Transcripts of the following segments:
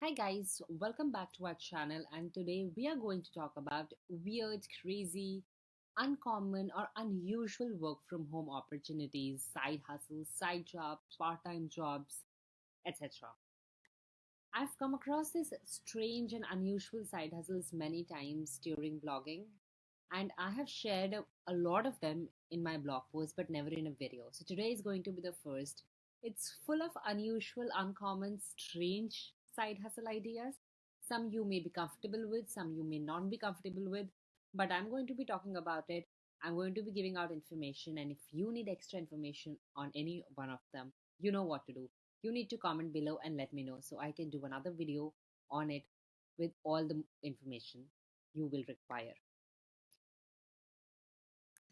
Hi guys, welcome back to our channel and today we are going to talk about weird, crazy, uncommon or unusual work from home opportunities, side hustles, side jobs, part-time jobs, etc. I've come across these strange and unusual side hustles many times during blogging and I have shared a, lot of them in my blog post but never in a video. So today is going to be the first. It's full of unusual, uncommon, strange side hustle ideas. Some you may be comfortable with, some you may not be comfortable with, but I'm going to be talking about it. I'm going to be giving out information, and if you need extra information on any one of them, you know what to do. You need to comment below and let me know so I can do another video on it with all the information you will require.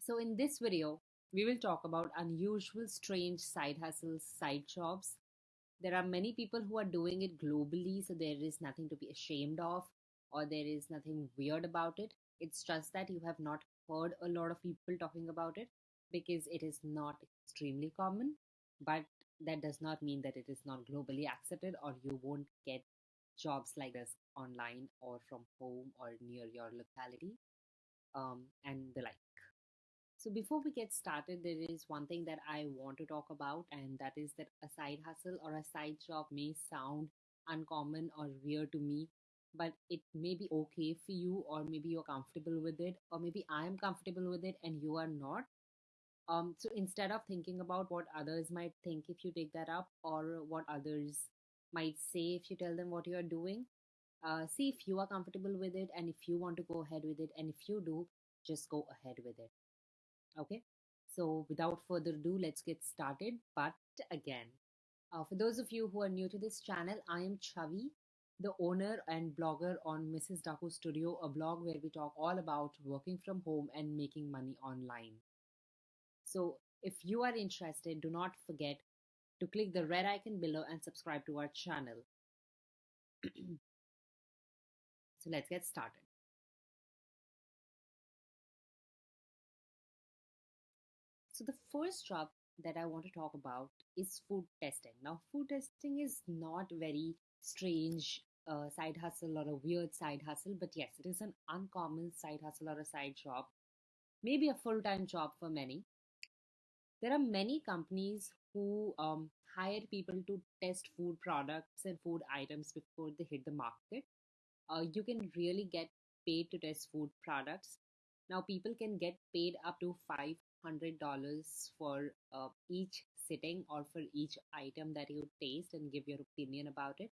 So in this video, we will talk about unusual, strange side hustles, side jobs, there are many people who are doing it globally so there is nothing to be ashamed of or there is nothing weird about it. It's just that you have not heard a lot of people talking about it because it is not extremely common. But that does not mean that it is not globally accepted or you won't get jobs like this online or from home or near your locality um, and the like so before we get started, there is one thing that I want to talk about, and that is that a side hustle or a side job may sound uncommon or weird to me, but it may be okay for you, or maybe you're comfortable with it, or maybe I'm comfortable with it and you are not. Um, so instead of thinking about what others might think if you take that up, or what others might say if you tell them what you are doing, uh, see if you are comfortable with it, and if you want to go ahead with it, and if you do, just go ahead with it. Okay, so without further ado, let's get started. But again, uh, for those of you who are new to this channel, I am Chavi, the owner and blogger on Mrs. Daku Studio, a blog where we talk all about working from home and making money online. So if you are interested, do not forget to click the red icon below and subscribe to our channel. so let's get started. So the first job that I want to talk about is food testing. Now, food testing is not very strange uh, side hustle or a weird side hustle, but yes, it is an uncommon side hustle or a side job, maybe a full time job for many. There are many companies who um, hire people to test food products and food items before they hit the market. Uh, you can really get paid to test food products. Now, people can get paid up to five hundred dollars for uh, each sitting or for each item that you taste and give your opinion about it.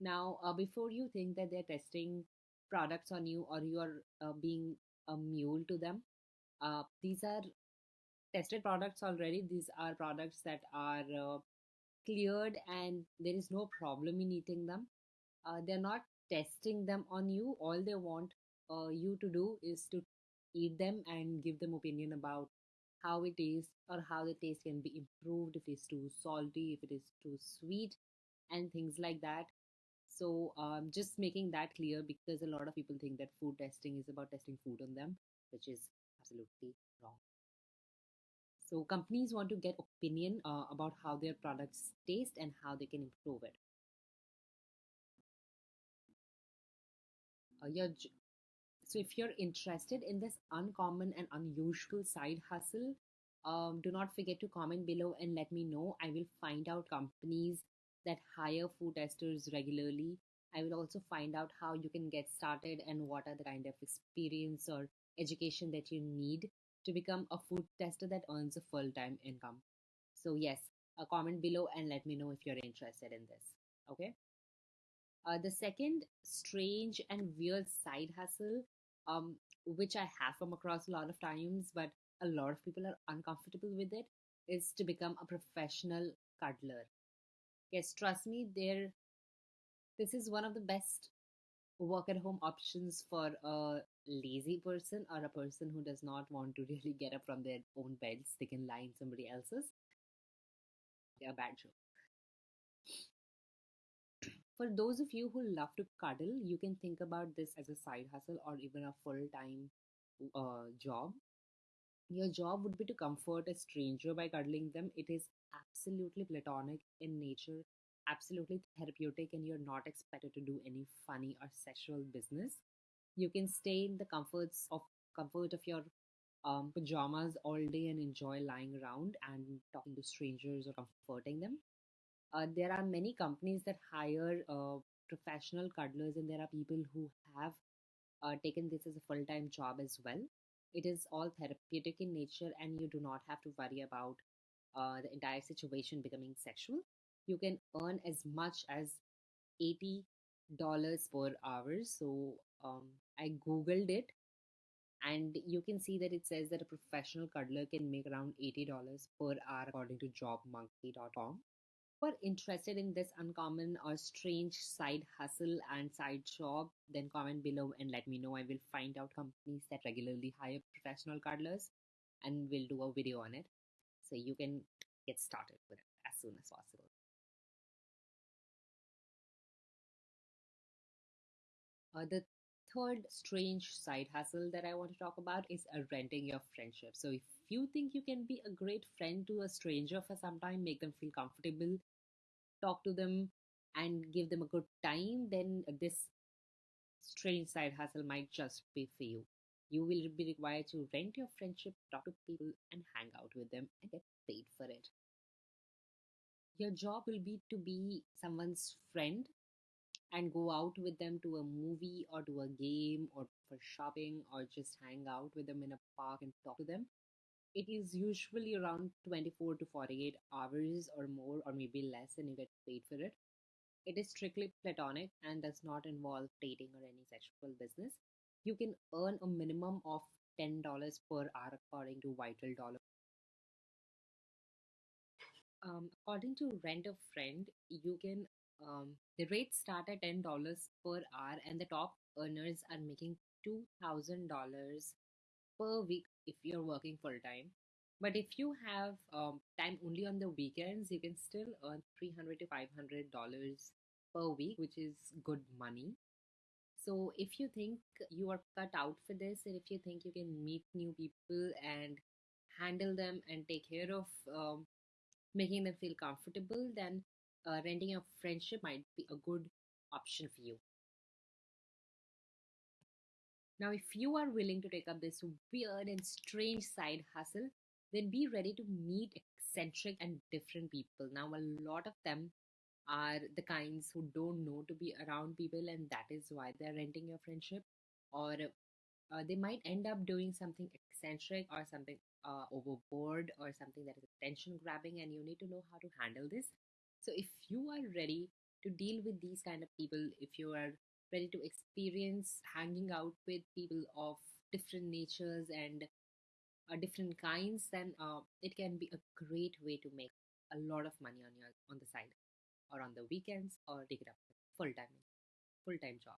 Now, uh, before you think that they're testing products on you or you are uh, being a mule to them, uh, these are tested products already. These are products that are uh, cleared and there is no problem in eating them. Uh, they're not testing them on you. All they want you to do is to eat them and give them opinion about how it is or how the taste can be improved if it's too salty if it is too sweet and things like that. So um, just making that clear because a lot of people think that food testing is about testing food on them which is absolutely wrong. So companies want to get opinion uh, about how their products taste and how they can improve it. Uh, your so if you're interested in this uncommon and unusual side hustle, um, do not forget to comment below and let me know. I will find out companies that hire food testers regularly. I will also find out how you can get started and what are the kind of experience or education that you need to become a food tester that earns a full-time income. So yes, a comment below and let me know if you're interested in this. Okay. Uh, the second strange and weird side hustle um, which I have come across a lot of times, but a lot of people are uncomfortable with it, is to become a professional cuddler. Yes, trust me, there. This is one of the best work at home options for a lazy person or a person who does not want to really get up from their own beds. They can lie in somebody else's. Yeah, bad joke. For those of you who love to cuddle, you can think about this as a side hustle or even a full time uh, job. Your job would be to comfort a stranger by cuddling them. It is absolutely platonic in nature, absolutely therapeutic and you're not expected to do any funny or sexual business. You can stay in the comforts of comfort of your um, pajamas all day and enjoy lying around and talking to strangers or comforting them. Uh, there are many companies that hire uh, professional cuddlers, and there are people who have uh, taken this as a full time job as well. It is all therapeutic in nature, and you do not have to worry about the entire situation becoming sexual. You can earn as much as $80 per hour. So um, I googled it and you can see that it says that a professional cuddler can make around $80 per hour according to jobmonkey.com are interested in this uncommon or strange side hustle and side job, then comment below and let me know. I will find out companies that regularly hire professional cuddlers and we'll do a video on it. So you can get started with it as soon as possible. Uh, the third strange side hustle that I want to talk about is uh, renting your friendship. So if you think you can be a great friend to a stranger for some time, make them feel comfortable, talk to them, and give them a good time, then this strange side hustle might just be for you. You will be required to rent your friendship, talk to people, and hang out with them and get paid for it. Your job will be to be someone's friend and go out with them to a movie or to a game or for shopping or just hang out with them in a park and talk to them. It is usually around 24 to 48 hours or more, or maybe less, and you get paid for it. It is strictly platonic and does not involve dating or any sexual business. You can earn a minimum of $10 per hour according to Vital Dollar. Um, according to Rent a Friend, you can um, the rates start at $10 per hour, and the top earners are making $2,000 per week if you're working full time. But if you have um, time only on the weekends, you can still earn 300 to $500 per week, which is good money. So if you think you are cut out for this, and if you think you can meet new people and handle them and take care of um, making them feel comfortable, then uh, renting a friendship might be a good option for you. Now, if you are willing to take up this weird and strange side hustle, then be ready to meet eccentric and different people. Now, a lot of them are the kinds who don't know to be around people, and that is why they're renting your friendship, or uh, they might end up doing something eccentric or something uh, overboard or something that is attention grabbing, and you need to know how to handle this. So, if you are ready to deal with these kind of people, if you are ready to experience hanging out with people of different natures and uh, different kinds, then uh, it can be a great way to make a lot of money on your on the side or on the weekends or take it up full time full time job.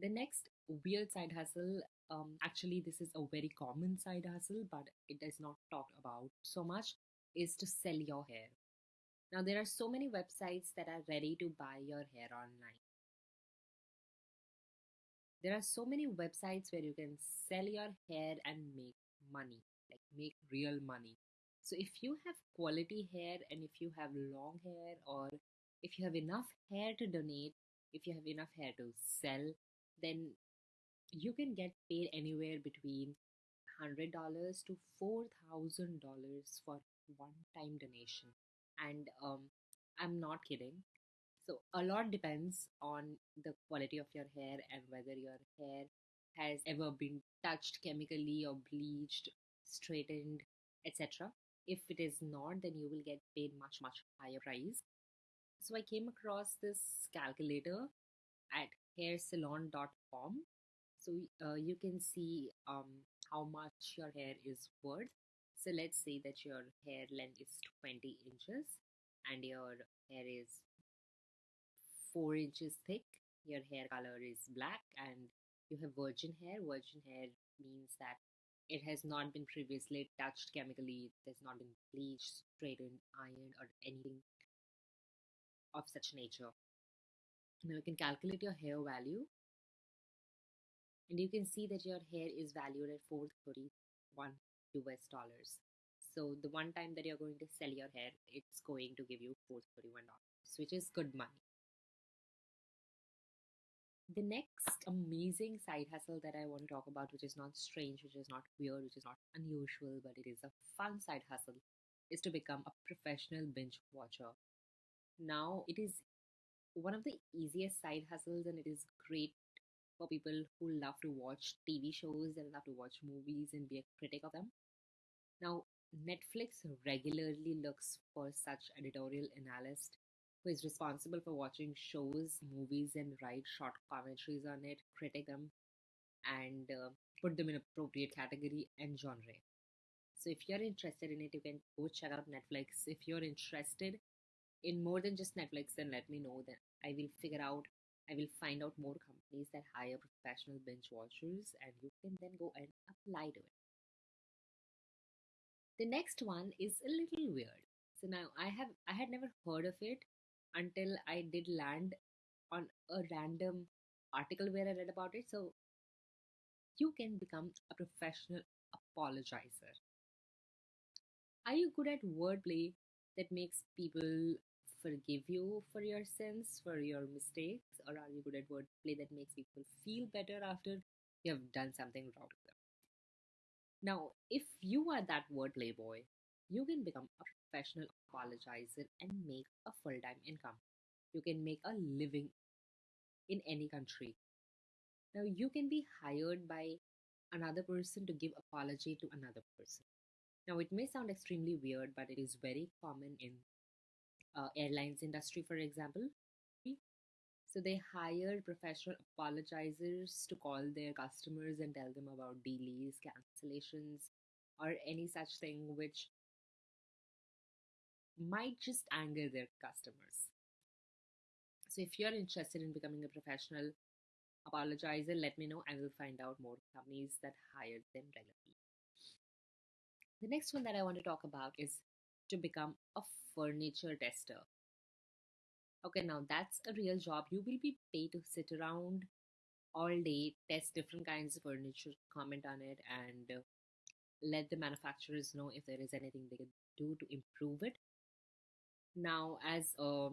The next weird side hustle, um, actually, this is a very common side hustle, but it is not talked about so much, is to sell your hair. Now, there are so many websites that are ready to buy your hair online. There are so many websites where you can sell your hair and make money, like make real money. So, if you have quality hair and if you have long hair, or if you have enough hair to donate, if you have enough hair to sell, then you can get paid anywhere between $100 to $4,000 for one time donation and um, i'm not kidding. So a lot depends on the quality of your hair and whether your hair has ever been touched chemically or bleached straightened etc if it is not then you will get paid much much higher price. So i came across this calculator at hairsellon.com so uh, you can see um, how much your hair is worth so let's say that your hair length is 20 inches and your hair is 4 inches thick. Your hair color is black and you have virgin hair. Virgin hair means that it has not been previously touched chemically, it has not been bleached, straightened, ironed, or anything of such nature. Now you can calculate your hair value and you can see that your hair is valued at 431 US dollars. So the one time that you're going to sell your hair, it's going to give you $431, which is good money. The next amazing side hustle that I want to talk about, which is not strange, which is not weird, which is not unusual, but it is a fun side hustle, is to become a professional binge watcher. Now, it is one of the easiest side hustles, and it is great for people who love to watch TV shows and love to watch movies and be a critic of them. Now, Netflix regularly looks for such editorial analyst who is responsible for watching shows, movies, and write short commentaries on it, critic them, and uh, put them in appropriate category and genre. So if you're interested in it, you can go check out Netflix. If you're interested in more than just Netflix, then let me know. Then I will figure out. I will find out more companies that hire professional binge watchers, and you can then go and apply to it. The next one is a little weird. So now I have I had never heard of it until I did land on a random article where I read about it. So you can become a professional apologizer. Are you good at wordplay that makes people forgive you for your sins, for your mistakes, or are you good at wordplay that makes people feel better after you have done something wrong to them? Now, if you are that wordplay boy, you can become a professional apologizer and make a full time income. You can make a living in any country. Now, you can be hired by another person to give apology to another person. Now, it may sound extremely weird, but it is very common in uh, airlines industry, for example. So they hire professional apologizers to call their customers and tell them about delays, cancellations, or any such thing which might just anger their customers. So if you're interested in becoming a professional apologizer, let me know. I will find out more companies that hire them regularly. The next one that I want to talk about is to become a furniture tester. Okay, now that's a real job. You will be paid to sit around all day, test different kinds of furniture, comment on it, and uh, let the manufacturers know if there is anything they can do to improve it. Now, as a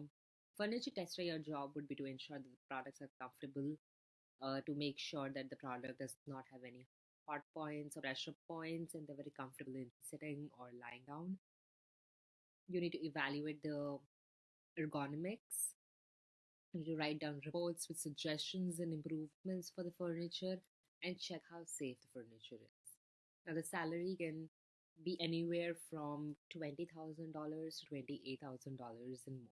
furniture tester, your job would be to ensure that the products are comfortable, uh, to make sure that the product does not have any hot points or pressure points, and they're very comfortable in sitting or lying down. You need to evaluate the ergonomics. You write down reports with suggestions and improvements for the furniture and check how safe the furniture is. Now, the salary can be anywhere from $20,000 to $28,000 and more.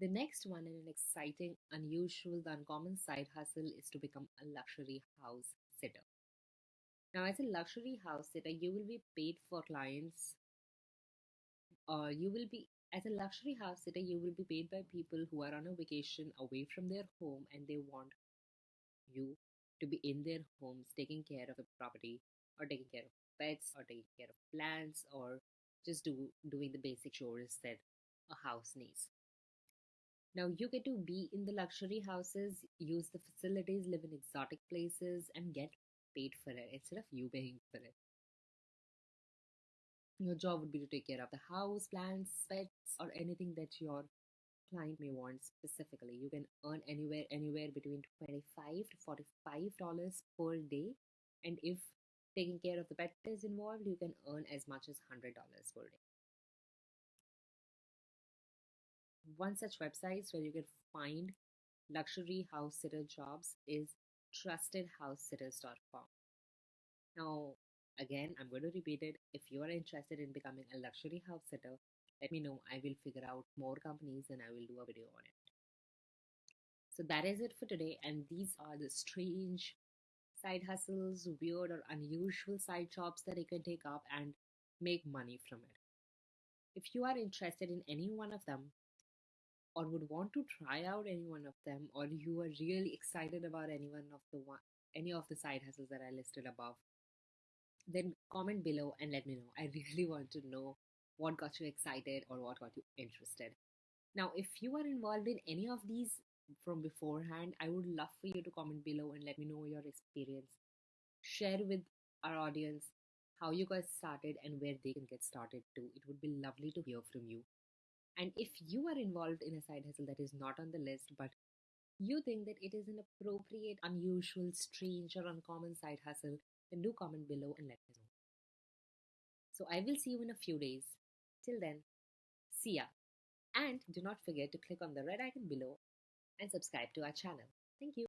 The next one, and an exciting, unusual, uncommon side hustle, is to become a luxury house sitter. Now, as a luxury house sitter, you will be paid for clients. Uh, you will be as a luxury house sitter, you will be paid by people who are on a vacation away from their home and they want you to be in their homes taking care of the property or taking care of pets or taking care of plants or just do doing the basic chores that a house needs. Now you get to be in the luxury houses, use the facilities, live in exotic places, and get paid for it instead of you paying for it. Your job would be to take care of the house, plants, pets, or anything that your client may want specifically. You can earn anywhere anywhere between twenty five to forty five dollars per day, and if taking care of the pet is involved, you can earn as much as hundred dollars per day. One such website where you can find luxury house sitter jobs is trustedhousesitters.com. Now, again, I'm going to repeat it. If you are interested in becoming a luxury house sitter, let me know. I will figure out more companies and I will do a video on it. So that is it for today. And these are the strange side hustles, weird or unusual side jobs that you can take up and make money from it. If you are interested in any one of them, or would want to try out any one of them, or you are really excited about any one of the one, any of the side hustles that I listed above, then comment below and let me know. I really want to know what got you excited or what got you interested. Now, if you are involved in any of these from beforehand, I would love for you to comment below and let me know your experience. Share with our audience how you guys started and where they can get started too. It would be lovely to hear from you. And if you are involved in a side hustle that is not on the list, but you think that it is an appropriate, unusual, strange, or uncommon side hustle, then do comment below and let me know. So I will see you in a few days. Till then, see ya. And do not forget to click on the red icon below and subscribe to our channel. Thank you.